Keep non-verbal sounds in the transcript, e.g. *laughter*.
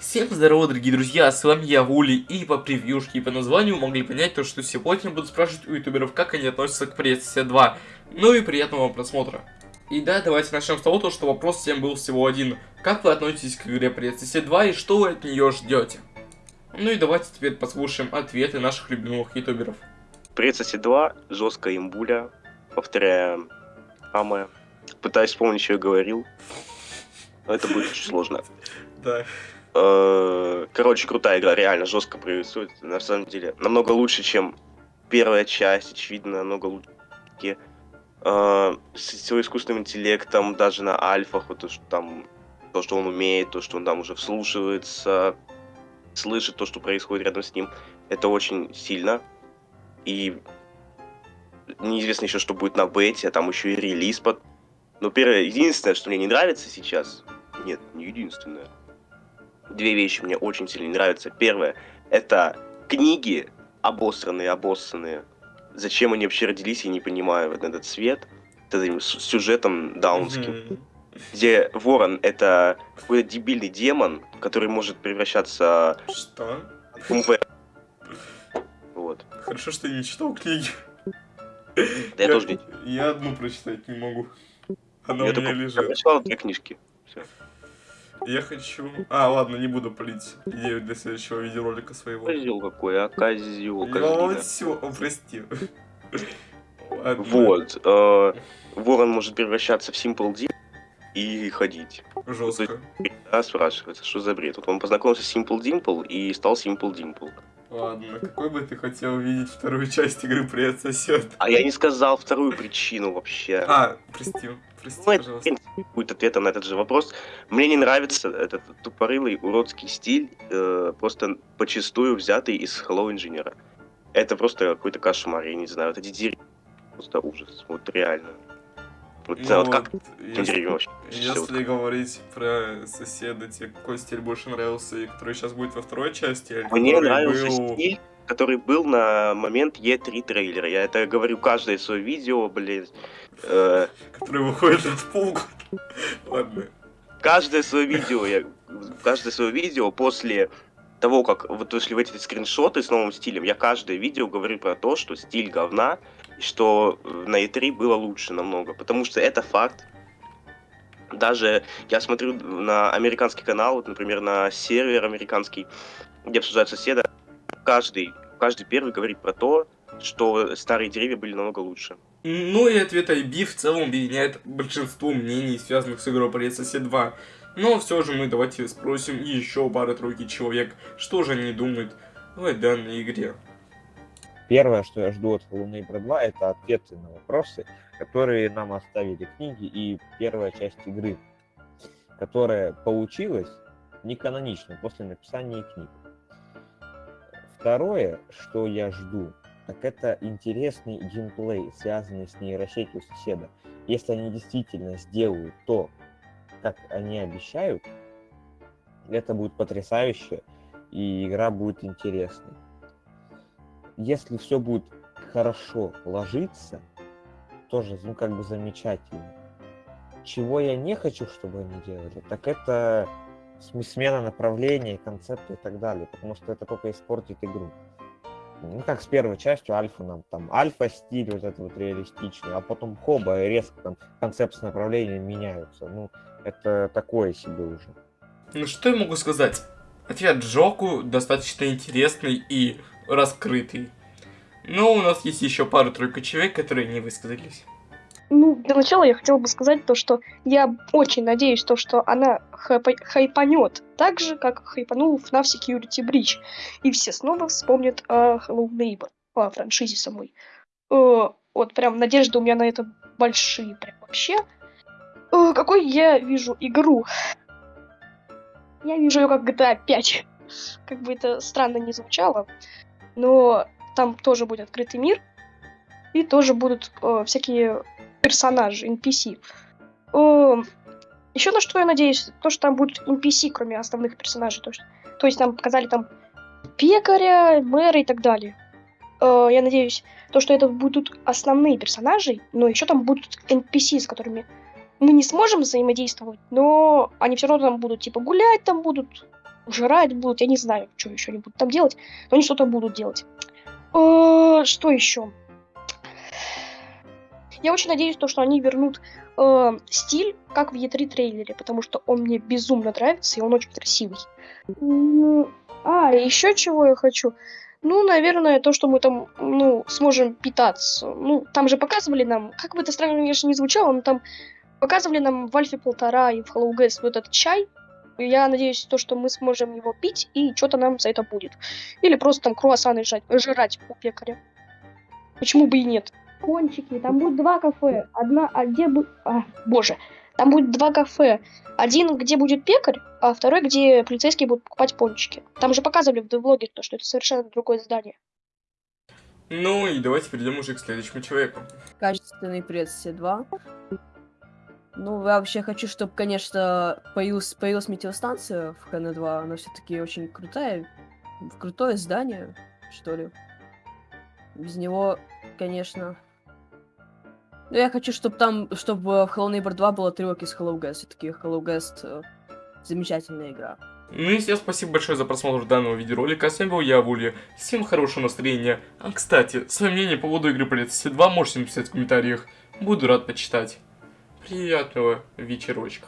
Всем здорово, дорогие друзья, с вами я, Вули, и по превьюшке и по названию могли понять то, что сегодня буду спрашивать у ютуберов, как они относятся к Princess 2. Ну и приятного вам просмотра. И да, давайте начнем с того, то, что вопрос всем был всего один. Как вы относитесь к игре Princess 2 и что вы от нее ждете? Ну и давайте теперь послушаем ответы наших любимых ютуберов. Princess 2, жесткая имбуля, повторяя Аме. Пытаюсь вспомнить, что я говорил. Но это будет очень сложно. Да. Э, Короче, крутая игра, реально жестко происходит. На самом деле, намного лучше, чем первая часть, очевидно, намного лучше. Э, С его искусственным интеллектом, даже на альфах, вот то, там, то, что он умеет, то, что он там уже вслушивается, слышит то, что происходит рядом с ним, это очень сильно. И неизвестно еще, что будет на бете, а там еще и релиз под... Но первое, единственное, что мне не нравится сейчас, нет, не единственное, две вещи мне очень сильно нравятся. Первое, это книги обосранные, обоссанные. Зачем они вообще родились, я не понимаю, вот этот цвет, с этим сюжетом даунским. Где ворон это какой-то дебильный демон, который может превращаться Что? в МВ. Вот. Хорошо, что я не читал книги. Да я тоже не Я одну прочитать не могу. Она Я у меня лежит. прочитал две книжки. Всё. Я хочу... А, ладно, не буду палить идею для следующего видеоролика своего. Козел какой, а козел, Ну все, прости. Вот. э, Ворон может превращаться в Simple Deal и ходить. Жестко. Да, спрашивается, что за бред? Вот он познакомился с Simple Dimple и стал Simple Dimple. Ладно, какой бы ты хотел увидеть вторую часть игры «Привет, сосед»? А я не сказал вторую причину вообще. А, прости, прости, Ну, пожалуйста. Будет ответом на этот же вопрос. Мне не нравится этот тупорылый уродский стиль, э, просто почастую взятый из Hello Engineer. Это просто какой-то кошмар, я не знаю. Вот эти деревья, просто ужас. Вот реально. Вот, не знаю, вот как Ну, этим деревьям вообще? если, вот если говорить про соседа, тебе какой стиль больше нравился, и который сейчас будет во второй части? Мне нравился был- стиль, который был на момент E3 трейлера. Я это говорю каждое свое видео, блин. Э, *laughs* Который выходит от полгода. Ладно. каждое свое видео, я, каждое свое видео после того, как вот вышли в эти скриншоты с новым стилем, я каждое видео говорю про то, что стиль говна, и что э, на E3 было лучше намного, потому что это факт. Даже я смотрю на американский канал, вот, например, на сервер американский, где обсуждают соседа, каждый, каждый первый говорит про то, что старые деревья были намного лучше. Ну и ответ IB в целом объединяет большинство мнений, связанных с игрой Привет, сосед 2. Но все же мы давайте спросим еще пары-тройки человек, что же они думают о данной игре. Первое, что я жду от Hello Neighbor 2, это ответы на вопросы, которые нам оставили книги и первая часть игры, которая получилась не канонично после написания книг. Второе, что я жду, так это интересный геймплей, связанный с нейросетью соседа. Если они действительно сделают то, как они обещают, это будет потрясающе, и игра будет интересной если все будет хорошо ложиться, тоже, ну, как бы замечательно. Чего я не хочу, чтобы они делали, так это см- смена направления, концепта и так далее, потому что это только испортит игру. Ну, как с первой частью Альфа нам там альфа-стиль вот этот вот реалистичный, а потом хоба, резко там концепт с направлением меняются. Ну, это такое себе уже. Ну что я могу сказать? Ответ Джоку достаточно интересный и раскрытый. Но у нас есть еще пару-тройку человек, которые не высказались. Ну, для начала я хотела бы сказать то, что я очень надеюсь, то, что она хайпа- хайпанет так же, как хайпанул FNAF Security Breach. И все снова вспомнят о Hello Neighbor, о франшизе самой. Э, вот прям надежды у меня на это большие прям вообще. Э, какой я вижу игру? Я вижу ее как GTA 5. Как бы это странно не звучало, но там тоже будет открытый мир, и тоже будут э, всякие персонажи, NPC. еще на что я надеюсь, то, что там будут NPC, кроме основных персонажей. То, что, то есть нам показали там пекаря, мэра и так далее. Э, я надеюсь, то, что это будут основные персонажи, но еще там будут NPC, с которыми мы не сможем взаимодействовать, но они все равно там будут, типа, гулять там будут, жрать будут, я не знаю, что еще они будут там делать, но они что-то будут делать. Э, Что еще? Я очень надеюсь, то, что они вернут э, стиль, как в E3 трейлере, потому что он мне безумно нравится, и он очень красивый. М, А, еще чего я хочу? Ну, наверное, то, что мы там, ну, сможем питаться. Ну, там же показывали нам, как бы это странно, конечно, не звучало, но там показывали нам в Альфе полтора и в Hello Guys вот этот чай. Я надеюсь, то, что мы сможем его пить, и что-то нам за это будет. Или просто там круассаны жать, жрать у пекаря. Почему бы и нет? Кончики, там будет два кафе. Одна, а где будет... А, боже. Там будет два кафе. Один, где будет пекарь, а второй, где полицейские будут покупать пончики. Там же показывали в влоге, то, что это совершенно другое здание. Ну и давайте перейдем уже к следующему человеку. Качественный пресс все два. Ну, вообще хочу, чтобы, конечно, появилась, появилась метеостанция в КН-2. Она все-таки очень крутая. Крутое здание, что ли. Без него, конечно... Ну, я хочу, чтобы там, чтобы в Hello Neighbor 2 было трек из Hello Guest. Все-таки Hello Guest э, замечательная игра. Ну и всем спасибо большое за просмотр данного видеоролика. С вами был я, Вули. Всем хорошего настроения. А, кстати, свое мнение по поводу игры Полиция 2 можете написать в комментариях. Буду рад почитать. Приятного вечерочка.